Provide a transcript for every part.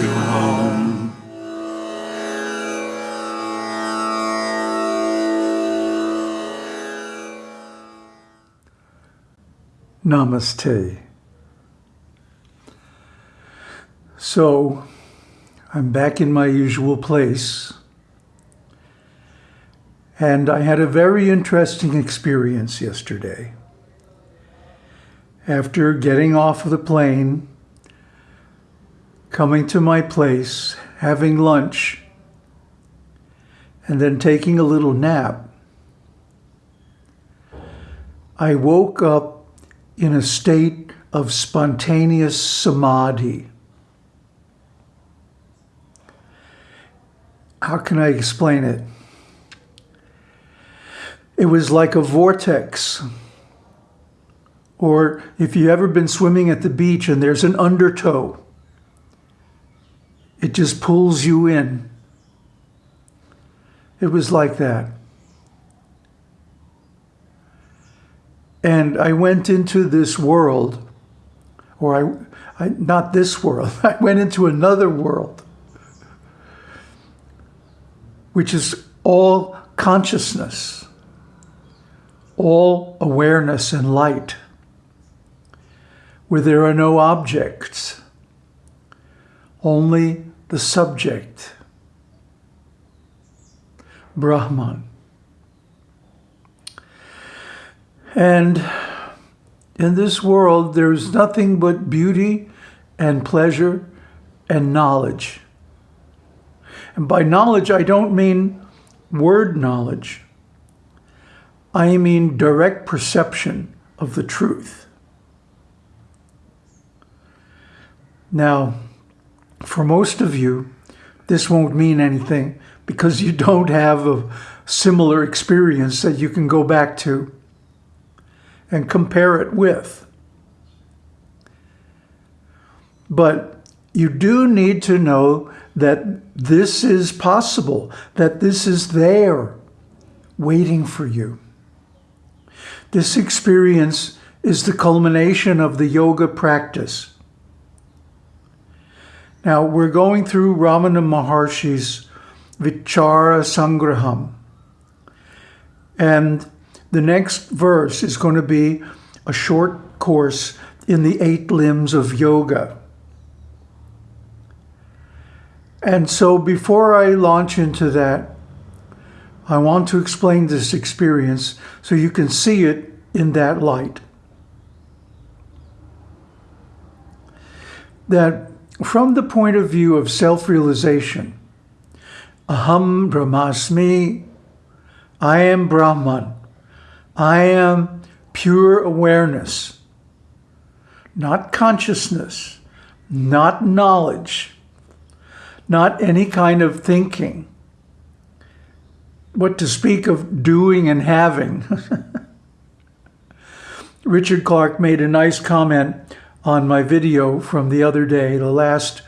to home. Namaste. So, I'm back in my usual place. And I had a very interesting experience yesterday. After getting off of the plane, coming to my place, having lunch, and then taking a little nap, I woke up in a state of spontaneous samadhi. How can I explain it? It was like a vortex. Or if you've ever been swimming at the beach and there's an undertow, it just pulls you in. It was like that. And I went into this world, or I, I not this world, I went into another world, which is all consciousness, all awareness and light, where there are no objects, only the subject, Brahman. And in this world, there's nothing but beauty and pleasure and knowledge. And by knowledge, I don't mean word knowledge. I mean direct perception of the truth. Now, for most of you, this won't mean anything because you don't have a similar experience that you can go back to and compare it with. But you do need to know that this is possible, that this is there waiting for you. This experience is the culmination of the yoga practice. Now, we're going through Ramana Maharshi's Vichara Sangraham. And the next verse is going to be a short course in the eight limbs of yoga. And so before I launch into that, I want to explain this experience so you can see it in that light. That from the point of view of self-realization, Aham Brahmasmi, I am Brahman. I am pure awareness, not consciousness, not knowledge, not any kind of thinking. What to speak of doing and having. Richard Clark made a nice comment on my video from the other day, the last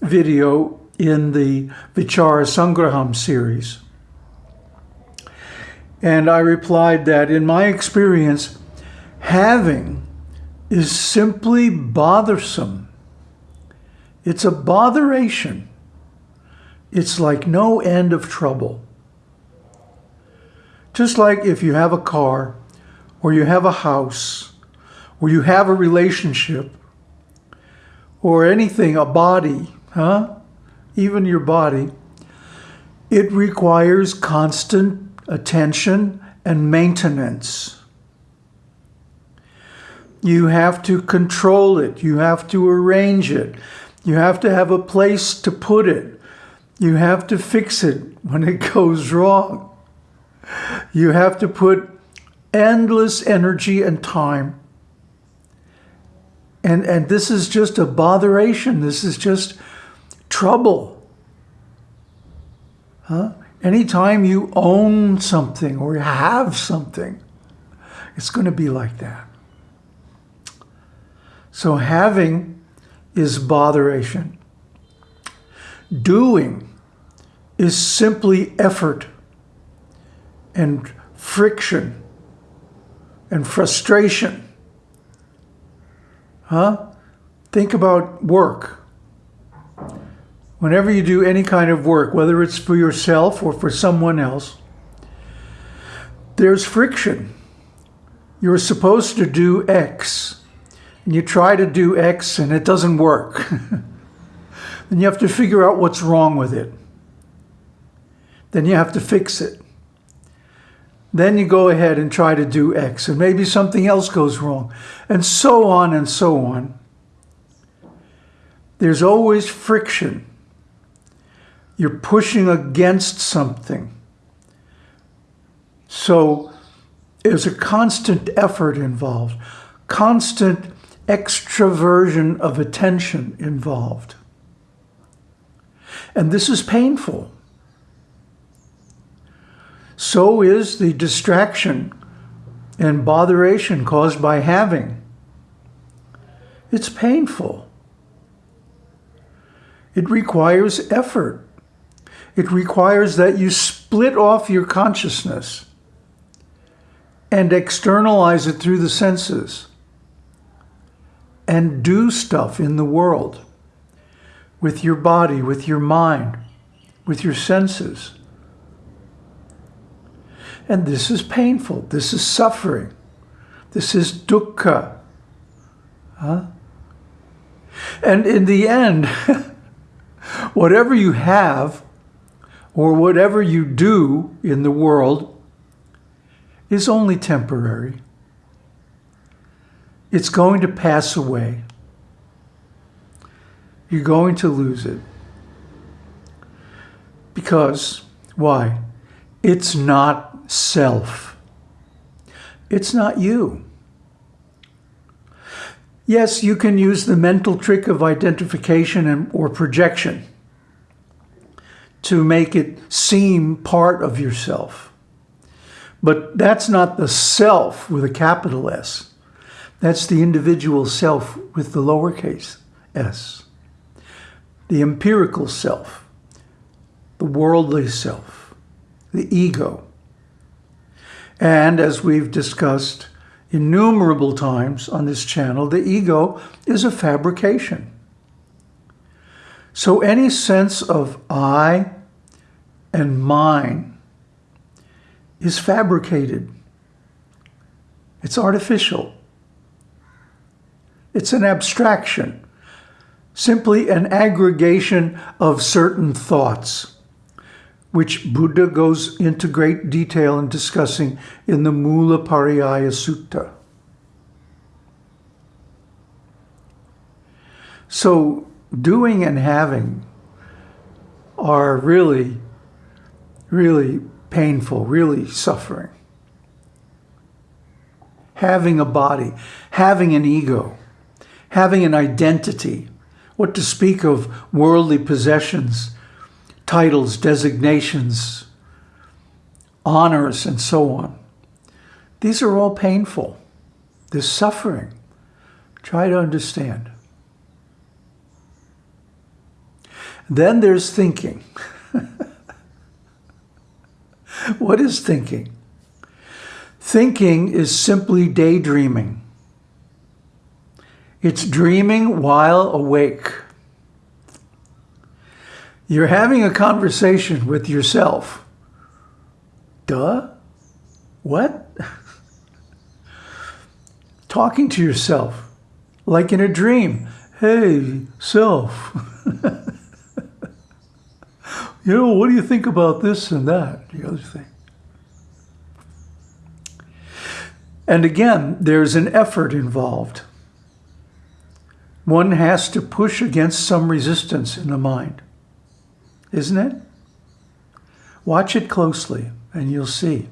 video in the Vichara Sangraham series. And I replied that in my experience, having is simply bothersome. It's a botheration. It's like no end of trouble. Just like if you have a car, or you have a house, or you have a relationship, or anything, a body, huh? Even your body, it requires constant attention, and maintenance. You have to control it. You have to arrange it. You have to have a place to put it. You have to fix it when it goes wrong. You have to put endless energy and time. And, and this is just a botheration. This is just trouble. Huh? Anytime you own something or you have something, it's going to be like that. So having is botheration. Doing is simply effort and friction and frustration. Huh? Think about work. whenever you do any kind of work, whether it's for yourself or for someone else, there's friction. You're supposed to do X, and you try to do X and it doesn't work. then you have to figure out what's wrong with it. Then you have to fix it. Then you go ahead and try to do X, and maybe something else goes wrong, and so on and so on. There's always friction. You're pushing against something. So there's a constant effort involved, constant extraversion of attention involved. And this is painful. So is the distraction and botheration caused by having. It's painful. It requires effort. It requires that you split off your consciousness and externalize it through the senses and do stuff in the world with your body, with your mind, with your senses. And this is painful. This is suffering. This is dukkha. Huh? And in the end, whatever you have or whatever you do in the world is only temporary. It's going to pass away. You're going to lose it. Because, why? It's not self. It's not you. Yes, you can use the mental trick of identification and, or projection to make it seem part of yourself. But that's not the self with a capital S. That's the individual self with the lowercase s. The empirical self, the worldly self, the ego. And as we've discussed innumerable times on this channel, the ego is a fabrication. So any sense of I and mine is fabricated. It's artificial. It's an abstraction, simply an aggregation of certain thoughts, which Buddha goes into great detail in discussing in the Mula Pariyaya Sutta. So doing and having are really, really painful, really suffering. Having a body, having an ego, having an identity, what to speak of worldly possessions, titles, designations, honors, and so on. These are all painful. There's suffering. Try to understand. Then there's thinking. what is thinking? Thinking is simply daydreaming. It's dreaming while awake. You're having a conversation with yourself. Duh? What? Talking to yourself, like in a dream. Hey, self. you know, what do you think about this and that, the other thing? And again, there's an effort involved one has to push against some resistance in the mind, isn't it? Watch it closely and you'll see.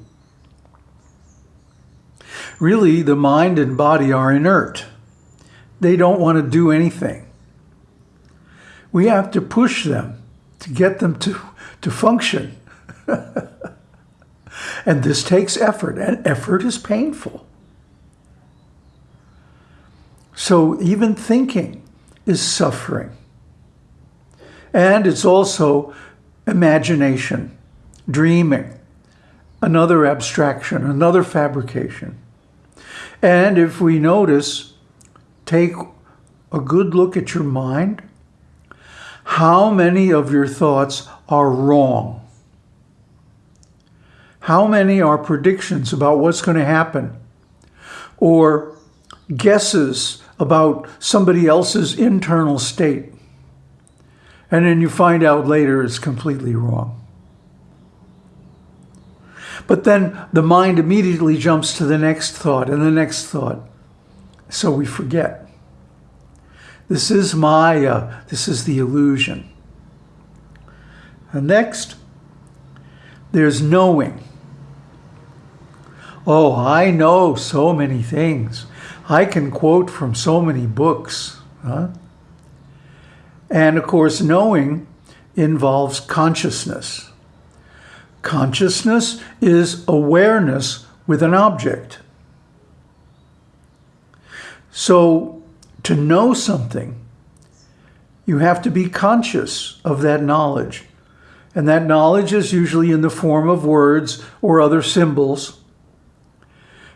Really, the mind and body are inert. They don't want to do anything. We have to push them to get them to, to function. and this takes effort, and effort is painful. So even thinking is suffering. And it's also imagination, dreaming, another abstraction, another fabrication. And if we notice, take a good look at your mind. how many of your thoughts are wrong? How many are predictions about what's going to happen? Or guesses about somebody else's internal state? And then you find out later it's completely wrong. But then the mind immediately jumps to the next thought and the next thought. So we forget. This is Maya. This is the illusion. And next, there's knowing. Oh, I know so many things. I can quote from so many books. Huh? And of course, knowing involves consciousness. Consciousness is awareness with an object. So to know something, you have to be conscious of that knowledge. And that knowledge is usually in the form of words or other symbols,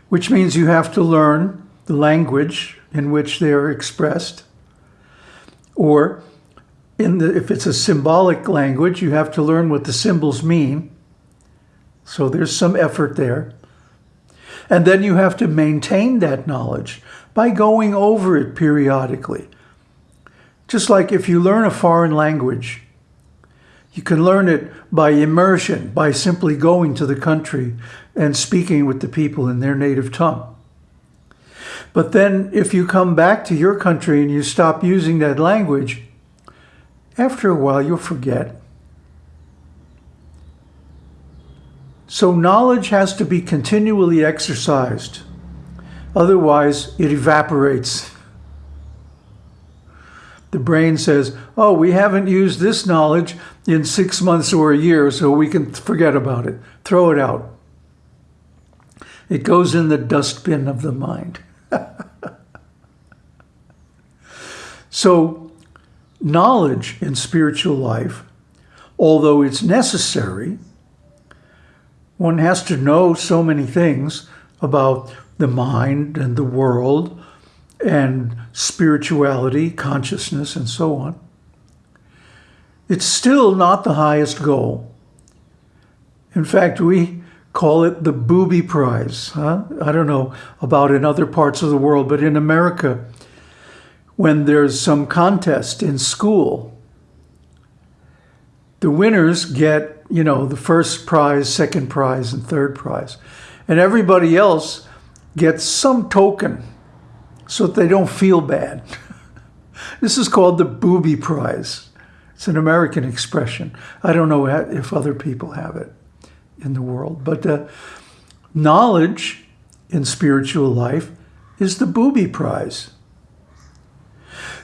which means you have to learn the language in which they are expressed. Or in the, if it's a symbolic language, you have to learn what the symbols mean. So there's some effort there. And then you have to maintain that knowledge by going over it periodically. Just like if you learn a foreign language, you can learn it by immersion, by simply going to the country and speaking with the people in their native tongue. But then if you come back to your country and you stop using that language, after a while you'll forget. So knowledge has to be continually exercised. Otherwise, it evaporates. The brain says, oh, we haven't used this knowledge in six months or a year, so we can forget about it. Throw it out. It goes in the dustbin of the mind. so knowledge in spiritual life, although it's necessary, one has to know so many things about the mind and the world and spirituality, consciousness, and so on. It's still not the highest goal. In fact, we call it the booby prize. Huh? I don't know about in other parts of the world, but in America, when there's some contest in school, the winners get you know, the first prize, second prize, and third prize. And everybody else gets some token so that they don't feel bad. this is called the booby prize. It's an American expression. I don't know if other people have it in the world. But uh, knowledge in spiritual life is the booby prize.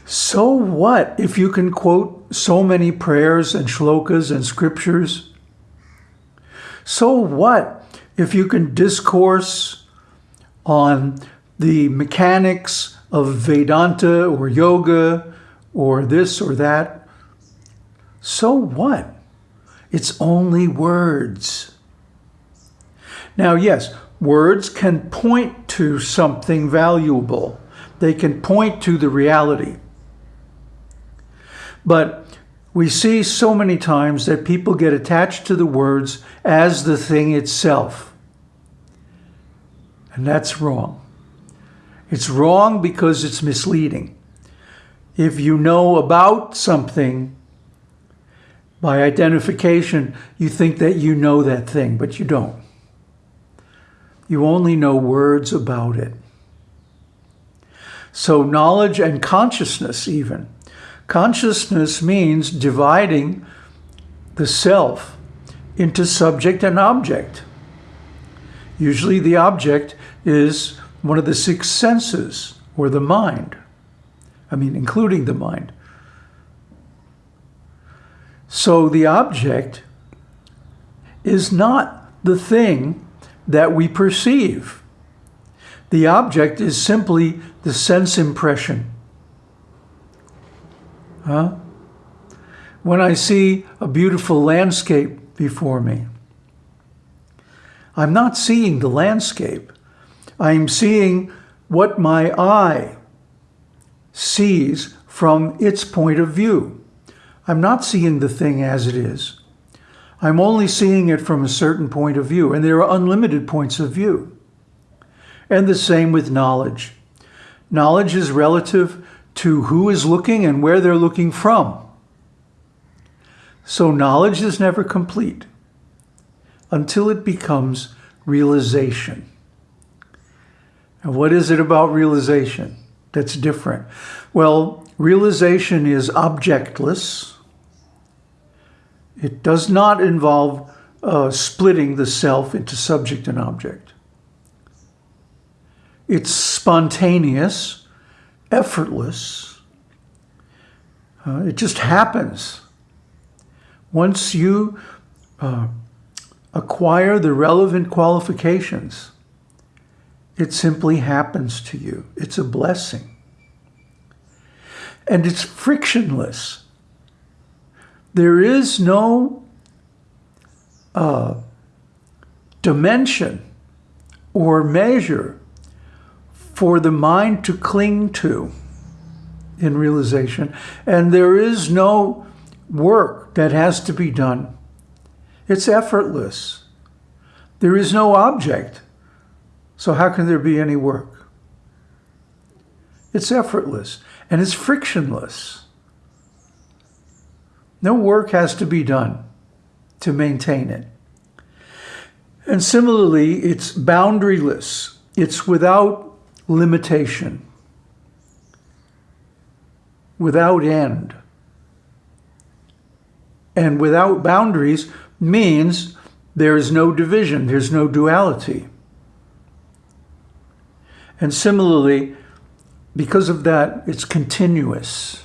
So what if you can quote so many prayers and shlokas and scriptures so what if you can discourse on the mechanics of Vedanta or yoga or this or that? So what? It's only words. Now, yes, words can point to something valuable. They can point to the reality. But we see so many times that people get attached to the words as the thing itself. And that's wrong. It's wrong because it's misleading. If you know about something, by identification, you think that you know that thing, but you don't. You only know words about it. So knowledge and consciousness even Consciousness means dividing the self into subject and object. Usually the object is one of the six senses or the mind. I mean, including the mind. So the object is not the thing that we perceive. The object is simply the sense impression. Huh? When I see a beautiful landscape before me, I'm not seeing the landscape. I'm seeing what my eye sees from its point of view. I'm not seeing the thing as it is. I'm only seeing it from a certain point of view, and there are unlimited points of view. And the same with knowledge. Knowledge is relative to who is looking and where they're looking from. So knowledge is never complete until it becomes realization. And what is it about realization that's different? Well, realization is objectless. It does not involve uh, splitting the self into subject and object. It's spontaneous, effortless. Uh, it just happens. Once you uh, acquire the relevant qualifications, it simply happens to you. It's a blessing. And it's frictionless. There is no uh, dimension or measure for the mind to cling to in realization. And there is no work that has to be done. It's effortless. There is no object. So how can there be any work? It's effortless and it's frictionless. No work has to be done to maintain it. And similarly, it's boundaryless. It's without limitation, without end. And without boundaries means there is no division, there's no duality. And similarly, because of that, it's continuous,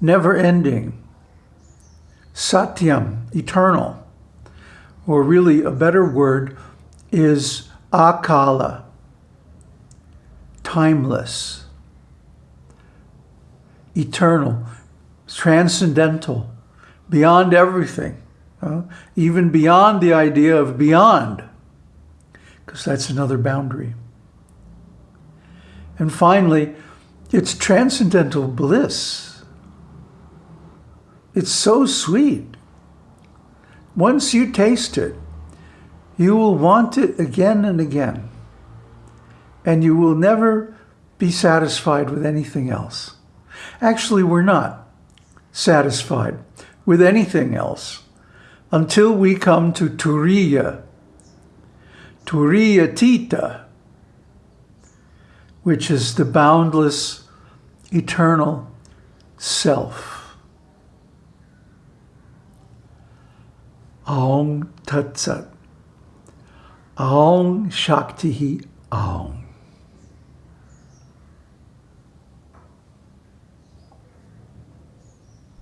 never ending, satyam, eternal. Or really, a better word is akala, timeless, eternal, transcendental, beyond everything, uh, even beyond the idea of beyond, because that's another boundary. And finally, it's transcendental bliss. It's so sweet. Once you taste it, you will want it again and again and you will never be satisfied with anything else. Actually, we're not satisfied with anything else until we come to Turiya, Turiya Tita, which is the boundless, eternal self. Aung Tat Sat. Aung Shakti Aung.